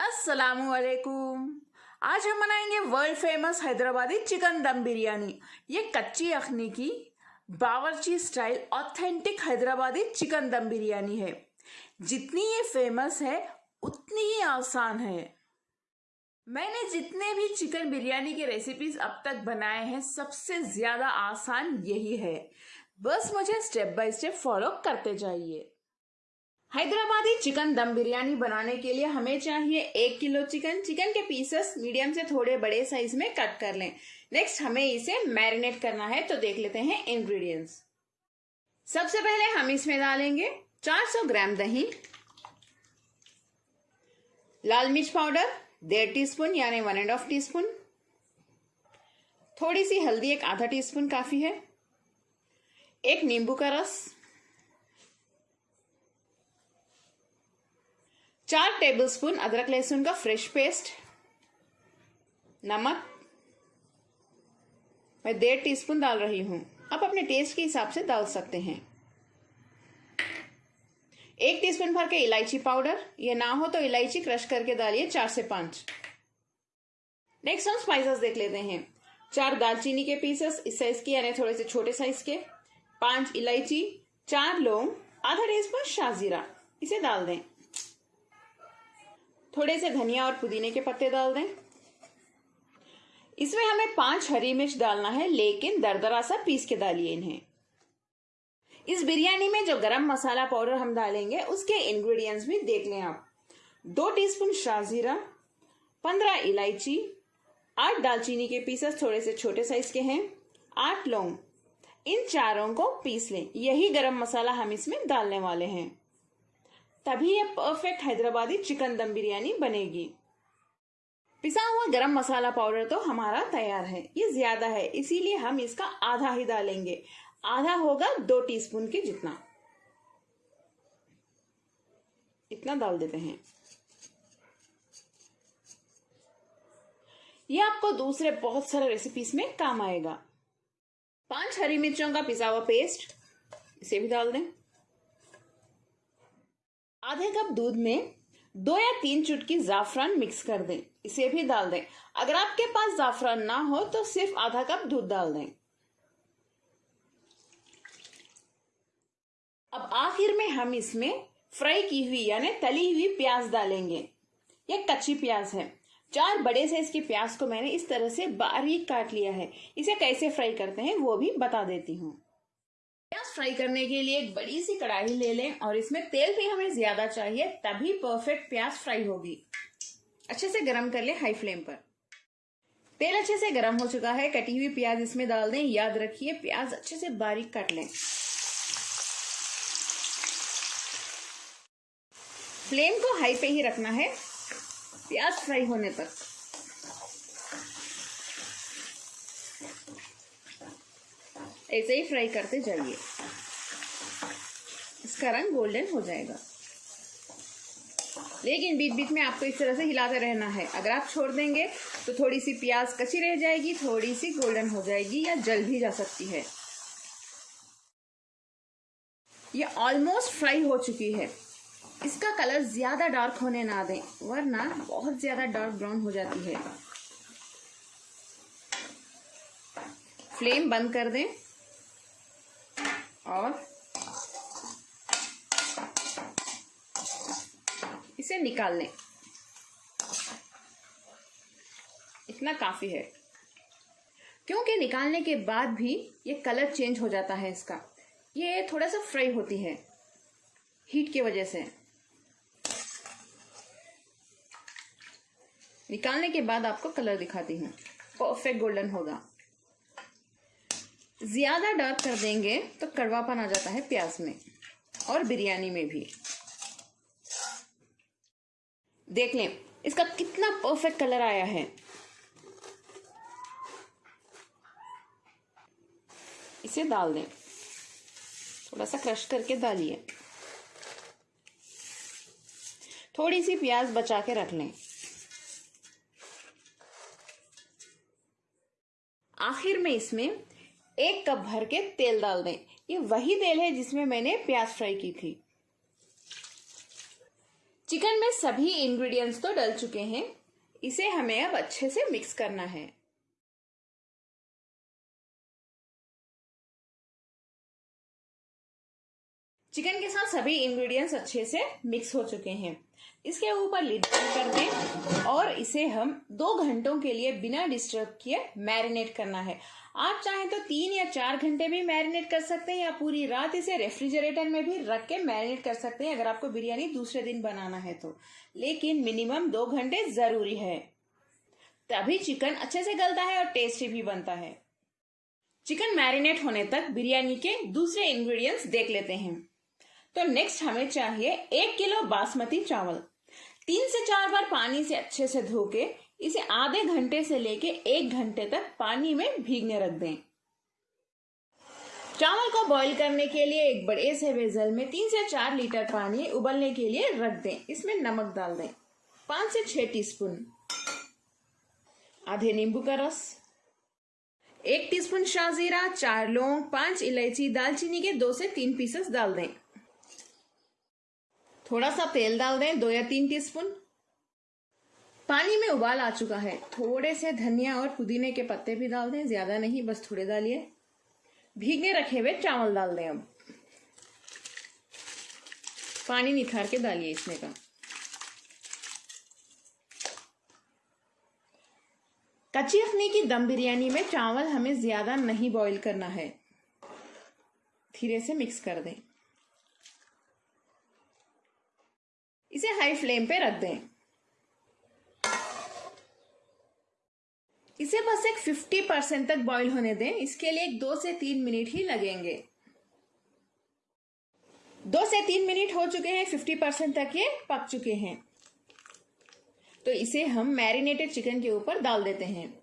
असलकुम आज हम बनाएँगे world famous Hyderabadi chicken dum biryani. ये कच्ची अखनी की bawarchi style authentic Hyderabadi chicken dum biryani है। जितनी ये फ़ेमस है, उतनी ही आसान है। मैंने जितने भी चिकन बिरयानी के रेसिपीज़ अब तक बनाए हैं, सबसे ज़्यादा आसान यही है। बस मुझे स्टेप बाय स्टेप फॉलो करते जाइए। हैदराबादी चिकन दम बिरयानी बनाने के लिए हमें चाहिए एक किलो चिकन। चिकन के पीसेस मीडियम से थोड़े बड़े साइज़ में कट कर लें। नेक्स्ट हमें इसे मैरिनेट करना है तो देख लेते हैं इंग्रेडिएंट्स सबसे पहले हम इसमें डालेंगे 400 ग्राम दही, लाल मिर्च पाउडर, डेढ़ टी स्पून यानी one and half teaspoon थोड़ी सी हल्दी, एक आधा टी स्पून काफ़ी है, एक नींबू का रस चार टेबलस्पून अदरक लहसुन का फ्रेश पेस्ट नमक, मैं डेढ़ टीस्पून डाल रही हूँ। आप अपने टेस्ट के हिसाब से डाल सकते हैं। एक टीस्पून भर के इलायची पाउडर ये ना हो तो इलायची क्रश करके डालिए चार से पाँच। नेक्स्ट हम स्पाइसेस देख लेते हैं। चार दालचीनी के पीसेस इस साइज़ के यानी थोड़े से छोटे साइज़ के। पाँच इलायची, चार लौंग, आधा टीस्पून शाहजीरा इसे डाल दें। थोड़े से धनिया और पुदीने के पत्ते डाल दें। इसमें हमें पाँच हरी मिर्च डालना है, लेकिन दरदरा सा पीस के डालिए इन्हें। इस बिरयानी में जो गरम मसाला पाउडर हम डालेंगे, उसके इंग्रेडिएंट्स भी देख लें आप। दो टीस्पून शाहजीरा, पंद्रह इलायची, आठ दालचीनी के पीसेस थोड़े से छोटे साइज़ के हैं, आठ लौंग। इन चारों को पीस लें। यही गरम मसाला हम इसमें डालने वाले हैं। तभी ये परफेक्ट हैदराबादी चिकन दम बिरयानी बनेगी। पिसा हुआ गरम मसाला पाउडर तो हमारा तैयार है। ये ज़्यादा है, इसीलिए हम इसका आधा ही डालेंगे। आधा होगा दो टीस्पून के जितना। इतना डाल देते हैं। ये आपको दूसरे बहुत सारे रेसिपीज़ में काम आएगा। पाँच हरी मिर्चों का पिसा हुआ पेस्ट इसे भी डाल दें। आधे कप दूध में दो या तीन चुटकी जाफरान मिक्स कर दें। इसे भी डाल दें। अगर आपके पास जाफरान ना हो तो सिर्फ़ आधा कप दूध डाल दें। अब आखिर में हम इसमें फ्राई की हुई, यानी तली हुई प्याज डालेंगे। यह कच्ची प्याज है। चार बड़े साइज़ की प्याज को मैंने इस तरह से बारीक काट लिया है। इसे कैसे फ्राई करते हैं, वो भी बता देती हूँ। प्याज फ्राई करने के लिए एक बड़ी सी कढ़ाई ले लें और इसमें तेल भी हमें ज़्यादा चाहिए, तभी परफेक्ट प्याज फ्राई होगी। अच्छे से गरम कर ले हाई फ्लेम पर। तेल अच्छे से गरम हो चुका है, कटी हुई प्याज इसमें डाल दें। याद रखिए, प्याज अच्छे से बारीक काट लें। फ्लेम को हाई पे ही रखना है, प्याज फ्राई होने तक। ऐसे ही फ्राई करते जाइए। इसका रंग गोल्डन हो जाएगा। लेकिन बीच बीच में आपको इस तरह से हिलाते रहना है। अगर आप छोड़ देंगे तो थोड़ी सी प्याज कच्ची रह जाएगी थोड़ी सी गोल्डन हो जाएगी या जल भी जा सकती है। ये ऑलमोस्ट फ्राई हो चुकी है। इसका कलर ज़्यादा डार्क होने ना दें, वरना बहुत ज़्यादा डार्क ब्राउन हो जाती है। फ्लेम बंद कर दें। और इसे निकाल लें। इतना काफ़ी है। क्योंकि निकालने के बाद भी ये कलर चेंज हो जाता है इसका। ये थोड़ा सा फ्राई होती है, हीट की वजह से। निकालने के बाद आपको कलर दिखाती हूँ। परफेक्ट गोल्डन होगा। ज़्यादा डार्क कर देंगे तो कड़वापन आ जाता है प्याज में और बिरयानी में भी। देख लें, इसका कितना परफेक्ट कलर आया है। इसे डाल दें। थोड़ा सा क्रश करके डालिए। थोड़ी सी प्याज बचा के रख लें। आखिर में इसमें एक कप भर के तेल डाल दें। ये वही तेल है जिसमें मैंने प्याज फ्राई की थी। चिकन में सभी इंग्रेडिएंट्स तो डल चुके हैं। इसे हमें अब अच्छे से मिक्स करना है। चिकन के साथ सभी इंग्रेडिएंट्स अच्छे से मिक्स हो चुके हैं। इसके ऊपर लिड कर दें और इसे हम दो घंटों के लिए बिना डिस्टर्ब किए मैरिनेट करना है। आप चाहें तो तीन या चार घंटे भी मैरिनेट कर सकते हैं या पूरी रात इसे रेफ्रिजरेटर में भी रख के मैरिनेट कर सकते हैं अगर आपको बिरयानी दूसरे दिन बनाना है तो। लेकिन मिनिमम दो घंटे ज़रूरी है। तभी चिकन अच्छे से गलता है और टेस्टी भी बनता है। चिकन मैरिनेट होने तक बिरयानी के दूसरे इंग्रेडिएंट्स देख लेते हैं। तो नेक्स्ट हमें चाहिए एक किलो बासमती चावल। तीन से चार बार पानी से अच्छे से धो के इसे आधे घंटे से लेके एक घंटे तक पानी में भीगने रख दें। चावल को बॉईल करने के लिए एक बड़े से वेजल में तीन से चार लीटर पानी उबलने के लिए रख दें। इसमें नमक डाल दें। पाँच से छह टीस्पून। आधे नींबू का रस। एक टीस्पून शाहजीरा चार लौंग, पाँच इलायची दालचीनी के दो से तीन पीसेस डाल दें। थोड़ा सा तेल डाल दें, दो या तीन टीस्पून। पानी में उबाल आ चुका है। थोड़े से धनिया और पुदीने के पत्ते भी डाल दें, ज़्यादा नहीं, बस थोड़े डालिए। भीगने रखे हुए चावल डाल दें अब। पानी निखार के डालिए इसमें का। कच्ची अखनी की दम बिरयानी में चावल हमें ज़्यादा नहीं बॉईल करना है। धीरे से मिक्स कर दें। इसे हाई फ्लेम पे रख दें। इसे बस एक 50 परसेंट तक बॉईल होने दें। इसके लिए एक दो से तीन मिनट ही लगेंगे। दो से तीन मिनट हो चुके हैं 50 परसेंट तक ये पक चुके हैं। तो इसे हम मैरिनेटेड चिकन के ऊपर डाल देते हैं।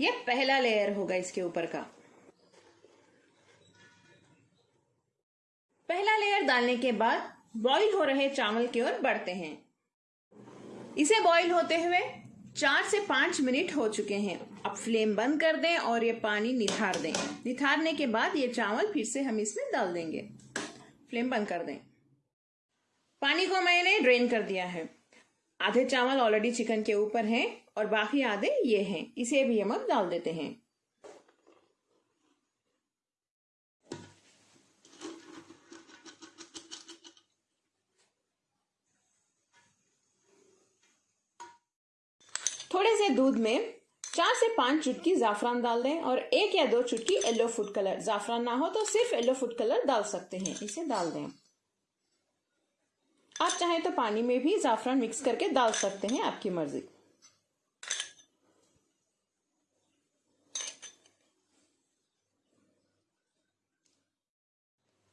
ये पहला लेयर होगा इसके ऊपर का। पहला लेयर डालने के बाद बॉईल हो रहे चावल की ओर बढ़ते हैं। इसे बॉईल होते हुए चार से पाँच मिनट हो चुके हैं। अब फ्लेम बंद कर दें और ये पानी निथार दें। निथारने के बाद ये चावल फिर से हम इसमें डाल देंगे। फ्लेम बंद कर दें। पानी को मैंने ड्रेन कर दिया है। आधे चावल ऑलरेडी चिकन के ऊपर हैं और बाकी आधे ये हैं। इसे भी हम अब डाल देते हैं। थोड़े से दूध में चार से पाँच चुटकी जाफरान डाल दें और एक या दो चुटकी येलो फ़ूड कलर जाफरान ना हो तो सिर्फ़ येलो फ़ूड कलर डाल सकते हैं। इसे डाल दें। आप चाहें तो पानी में भी जाफरान मिक्स करके डाल सकते हैं आपकी मर्ज़ी।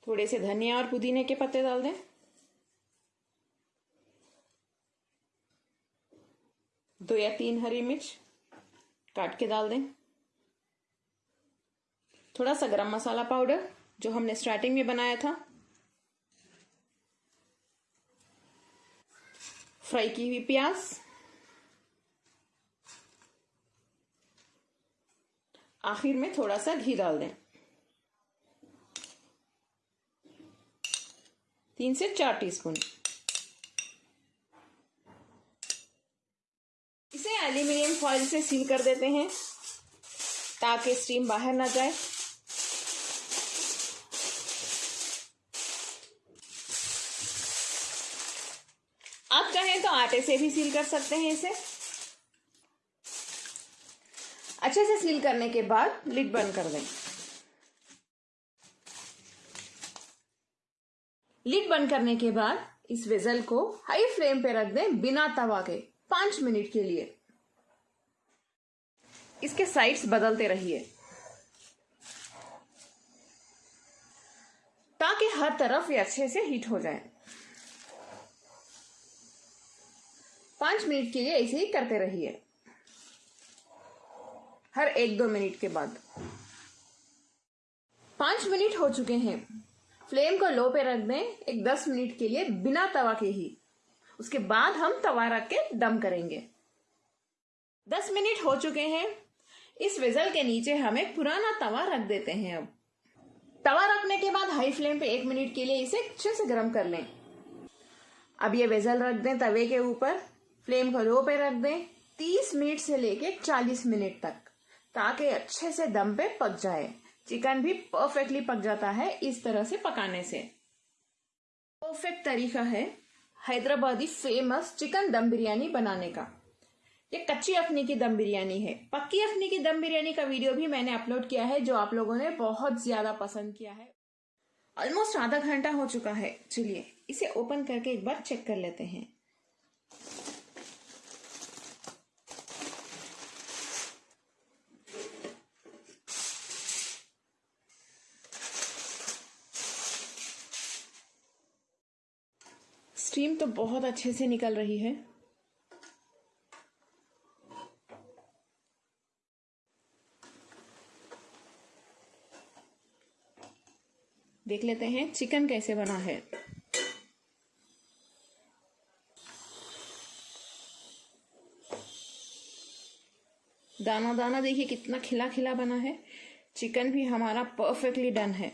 थोड़े से धनिया और पुदीने के पत्ते डाल दें। दो या तीन हरी मिर्च काट के डाल दें। थोड़ा सा गरम मसाला पाउडर, जो हमने स्टार्टिंग में बनाया था। फ्राई की हुई प्याज। आखिर में थोड़ा सा घी डाल दें। तीन से चार टीस्पून। एल्यूमिनियम फॉइल से सील कर देते हैं ताकि स्टीम बाहर ना जाए। आप चाहें तो आटे से भी सील कर सकते हैं इसे। अच्छे से सील करने के बाद लिड बंद कर दें। लिड बंद करने के बाद इस वेजल को हाई फ्लेम पे रख दें बिना तवा के, पाँच मिनट के लिए। इसके साइड्स बदलते रहिए। ताकि हर तरफ़ ये अच्छे से हीट हो जाए। पाँच मिनट के लिए ऐसे ही करते रहिए। हर एक दो मिनट के बाद। पाँच मिनट हो चुके हैं। फ्लेम को लो पे रख दें। एक दस मिनट के लिए बिना तवा के ही। उसके बाद हम तवा रख के दम करेंगे। दस मिनट हो चुके हैं। इस वेजल के नीचे हमें पुराना तवा रख देते हैं अब। तवा रखने के बाद हाई फ्लेम पे एक मिनट के लिए इसे अच्छे से गर्म कर लें। अब ये वेजल रख दें तवे के ऊपर। फ्लेम को लो पे रख दें। तीस मिनट से लेके चालीस मिनट तक, ताकि अच्छे से दम पे पक जाए। चिकन भी परफेक्टली पक जाता है इस तरह से पकाने से। परफेक्ट तरीका है हैदराबादी फ़ेमस चिकन दम बिरयानी बनाने का। ये कच्ची अफनी की दम बिरयानी है। पक्की अफनी की दम बिरयानी का वीडियो भी मैंने अपलोड किया है, जो आप लोगों ने बहुत ज़्यादा पसंद किया है। ऑलमोस्ट आधा घंटा हो चुका है। चलिए, इसे ओपन करके एक बार चेक कर लेते हैं। स्टीम तो बहुत अच्छे से निकल रही है। देख लेते हैं, चिकन कैसे बना है। दाना दाना देखिए कितना खिला खिला बना है। चिकन भी हमारा परफेक्टली डन है।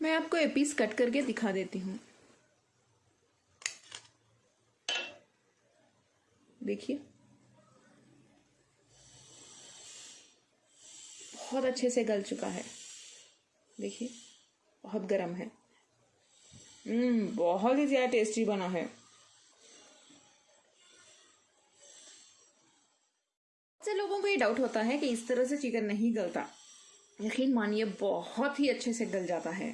मैं आपको ये पीस कट करके दिखा देती हूँ। देखिए। बहुत अच्छे से गल चुका है। देखिए, बहुत गर्म है। हम्म बहुत ही ज़्यादा टेस्टी बना है। से लोगों को ये डाउट होता है कि इस तरह से चिकन नहीं गलता। यकीन मानिए, बहुत ही अच्छे से गल जाता है।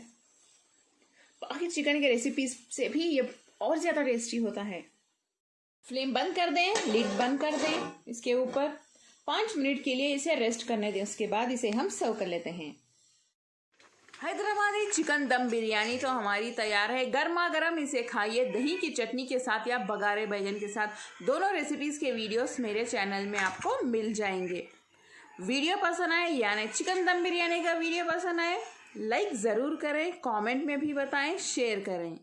बाकी चिकन के रेसिपी से भी ये और ज़्यादा टेस्टी होता है। फ्लेम बंद कर दें लिड बंद कर दें, इसके ऊपर। पाँच मिनट के लिए इसे रेस्ट करने दें, उसके बाद इसे हम सर्व कर लेते हैं। हैदराबादी चिकन दम बिरयानी तो हमारी तैयार है। गर्मा गर्म इसे खाइए, दही की चटनी के साथ या बघारे बैगन के साथ। दोनों रेसिपीज़ के वीडियोस मेरे चैनल में आपको मिल जाएँगे। वीडियो पसंद आए, यानी चिकन दम बिरयानी का वीडियो पसंद आए लाइक ज़रूर करें कमेंट में भी बताएँ शेयर करें।